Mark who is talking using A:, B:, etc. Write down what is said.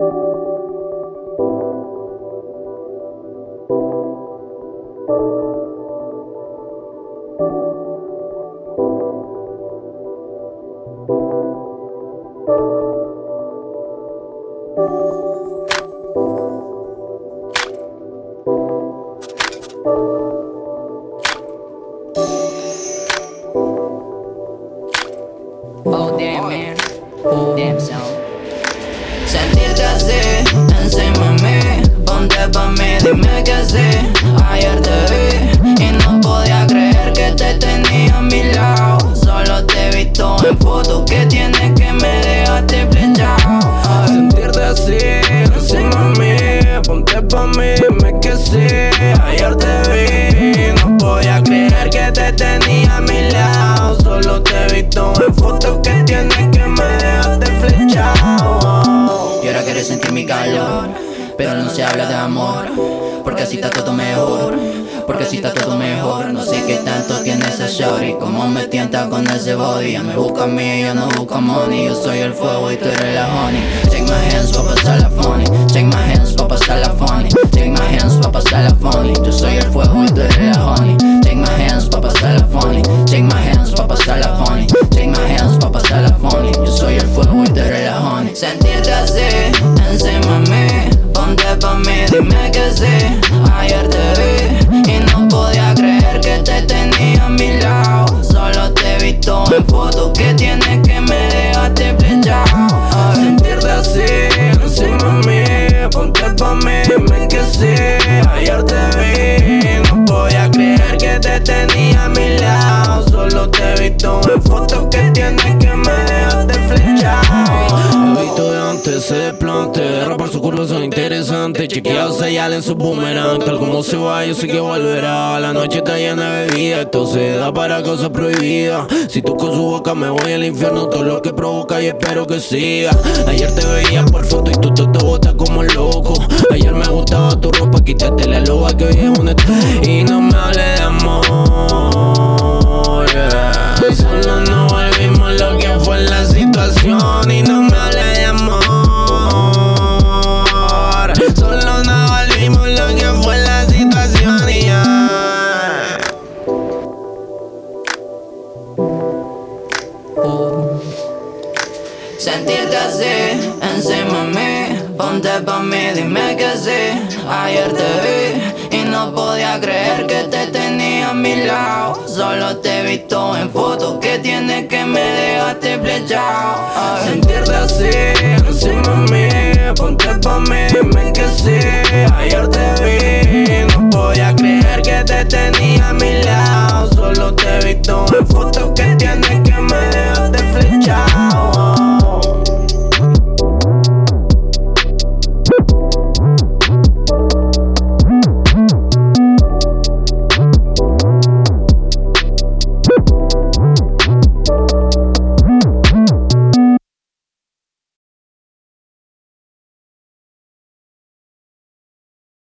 A: Oh damn man, oh damn son. Sentirte así, mí Ponte pa' mí, dime que sí Ayer te vi y no podía creer que te tenía a mi lado. Solo te he visto en fotos que tienes que me dejaste flechado
B: Sentirte así, mí Ponte pa' mí, dime que sí Ayer te vi y no podía creer que te tenía
A: sentir mi calor Pero no se habla de amor Porque así está todo mejor Porque así está todo mejor. No sé qué tanto tiene ese shorty Como me tienta con ese body. Ella me busca a mí, yo no busco money Yo soy el fuego y tú eres la honey. Take my hands pa' pasar la funny. Take my hands pa' pasar la funny. Take my hands pa' pasar la dime que sí Ayer te vi y no podía creer que te tenía a mi lado. Solo te he visto en fotos que tienes que me dejaste flechado
B: Sentirte así, encima de mí Ponte pa' mí, dime que sí. Ayer te vi y no podía creer que te tenía a mi lado. Solo te he visto en fotos que tienes que me dejaste flechado He visto de antes ese desplante Rapar su curva son interesantes. Chequeado señal en su boomerang Tal como se va yo sé que volverá. La noche está llena de bebida Esto se da para cosas prohibidas. Si toco su boca me voy al infierno. Todo lo que provoca y espero que siga. Ayer te veía por foto y tú te, te botas como loco. Ayer me gustaba tu ropa Quítate la loba que hoy es un
A: Sentirte así, encima de mí Ponte pa' mí, dime que sí. Ayer te vi y no podía creer que te tenía a mi lado. Solo te he visto en fotos que tienes que me dejaste flechado
B: Sentirte así, encima de mí